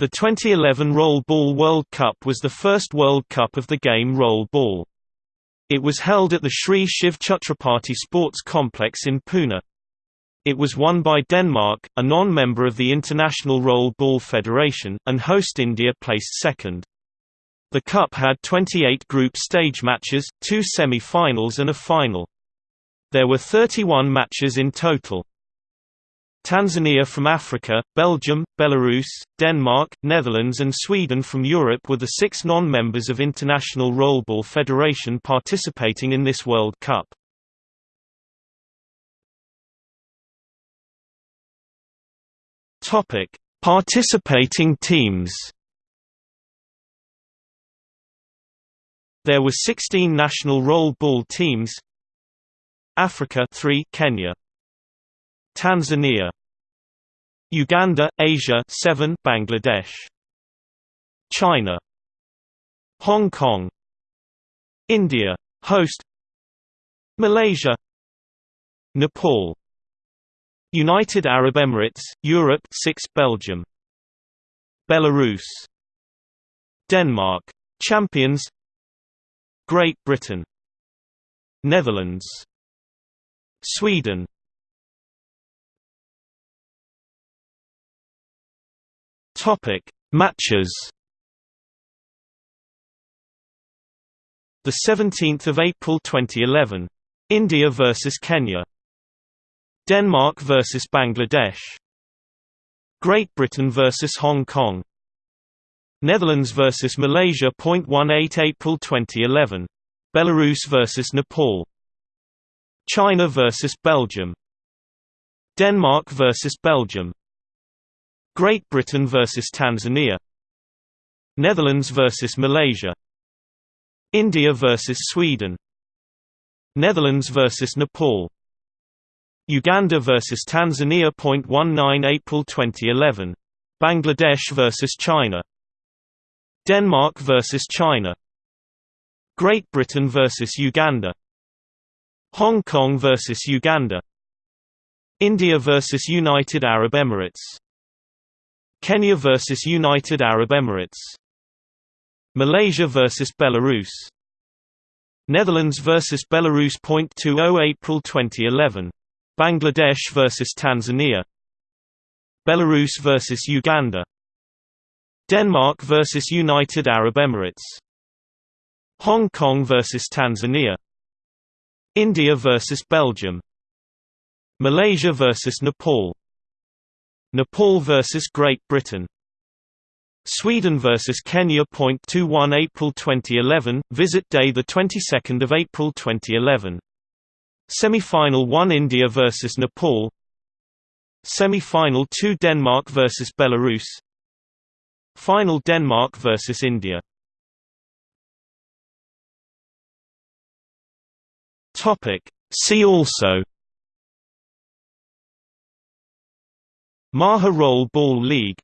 The 2011 Roll Ball World Cup was the first World Cup of the game roll ball. It was held at the Shri Shiv Chhatrapati Sports Complex in Pune. It was won by Denmark, a non-member of the International Roll Ball Federation, and host India placed second. The cup had 28 group stage matches, two semi-finals and a final. There were 31 matches in total. Tanzania from Africa, Belgium, Belarus, Denmark, Netherlands and Sweden from Europe were the six non-members of International Rollball Federation participating in this World Cup. Participating teams. There were 16 national roll ball teams. Africa 3 Kenya Tanzania Uganda, Asia 7 Bangladesh China Hong Kong India host Malaysia Nepal United Arab Emirates Europe 6 Belgium Belarus Denmark champions Great Britain Netherlands Sweden Topic Matches. The 17th of April 2011 India versus Kenya. Denmark versus Bangladesh. Great Britain versus Hong Kong. Netherlands versus Malaysia. 18 April 2011 Belarus versus Nepal. China versus Belgium. Denmark versus Belgium Great Britain vs Tanzania. Netherlands vs Malaysia. India vs Sweden. Netherlands vs Nepal. Uganda vs Tanzania. 19 April 2011 Bangladesh vs China. Denmark vs China. Great Britain vs Uganda. Hong Kong vs Uganda. India vs United Arab Emirates Kenya vs United Arab Emirates. Malaysia vs Belarus. Netherlands vs Belarus. 20 April 2011 Bangladesh vs Tanzania. Belarus vs Uganda. Denmark vs United Arab Emirates. Hong Kong vs Tanzania. India vs Belgium. Malaysia vs Nepal Nepal vs Great Britain. Sweden vs Kenya. 21 April 2011 Visit day the 22nd of April 2011 Semi-final 1 India vs Nepal. Semi-final 2 Denmark vs Belarus. Final Denmark vs India. Topic. See also Maha Roll Ball League